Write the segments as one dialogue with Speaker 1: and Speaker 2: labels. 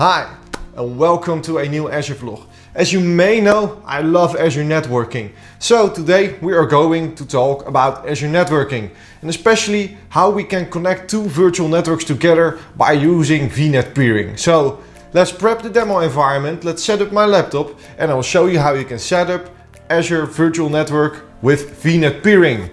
Speaker 1: Hi and welcome to a new Azure vlog. As you may know, I love Azure networking. So today we are going to talk about Azure networking and especially how we can connect two virtual networks together by using VNet peering. So let's prep the demo environment, let's set up my laptop and I'll show you how you can set up Azure Virtual Network with VNet peering.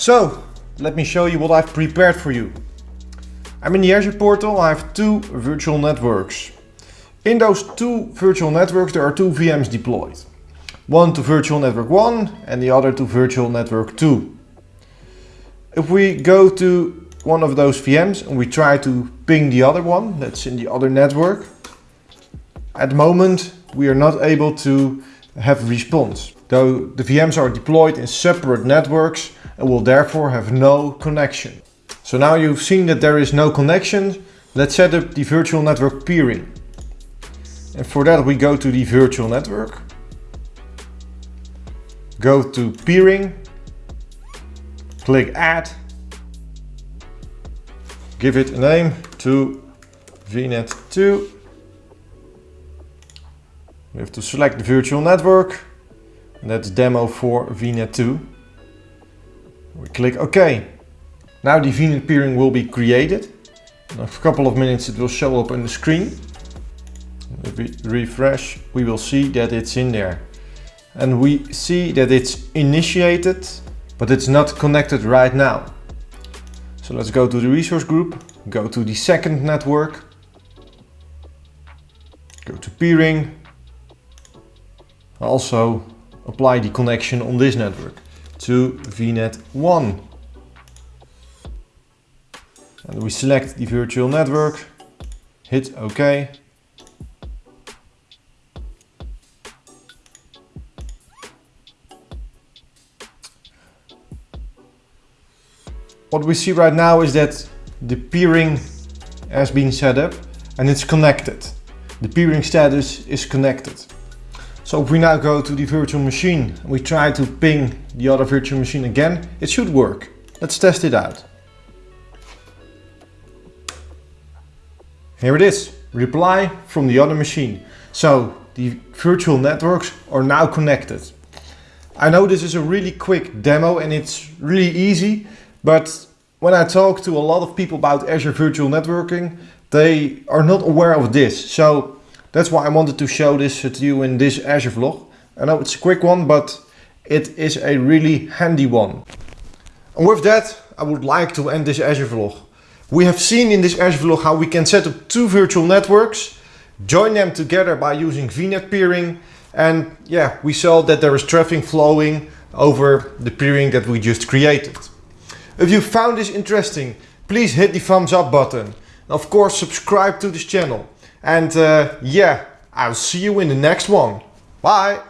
Speaker 1: So, let me show you what I've prepared for you. I'm in the Azure portal, I have two virtual networks. In those two virtual networks there are two VMs deployed. One to virtual network 1 and the other to virtual network 2. If we go to one of those VMs and we try to ping the other one, that's in the other network, at the moment we are not able to have a response. Though the VMs are deployed in separate networks, and will therefore have no connection. So now you've seen that there is no connection, let's set up the virtual network peering. And for that we go to the virtual network, go to peering, click add, give it a name to VNet2. We have to select the virtual network, and that's demo for VNet2. We click OK. Now the VNet peering will be created. In a couple of minutes it will show up on the screen. If we refresh, we will see that it's in there. And we see that it's initiated, but it's not connected right now. So let's go to the resource group, go to the second network, go to peering, also apply the connection on this network to VNet 1. And we select the virtual network, hit OK. What we see right now is that the peering has been set up and it's connected. The peering status is connected. So if we now go to the virtual machine and we try to ping the other virtual machine again, it should work. Let's test it out. Here it is, reply from the other machine. So the virtual networks are now connected. I know this is a really quick demo and it's really easy, but when I talk to a lot of people about Azure Virtual Networking, they are not aware of this. So that's why I wanted to show this to you in this Azure vlog. I know it's a quick one, but it is a really handy one. And with that, I would like to end this Azure vlog. We have seen in this Azure vlog how we can set up two virtual networks, join them together by using VNet peering, and yeah, we saw that there is traffic flowing over the peering that we just created. If you found this interesting, please hit the thumbs up button. And Of course, subscribe to this channel. And uh, yeah, I'll see you in the next one. Bye!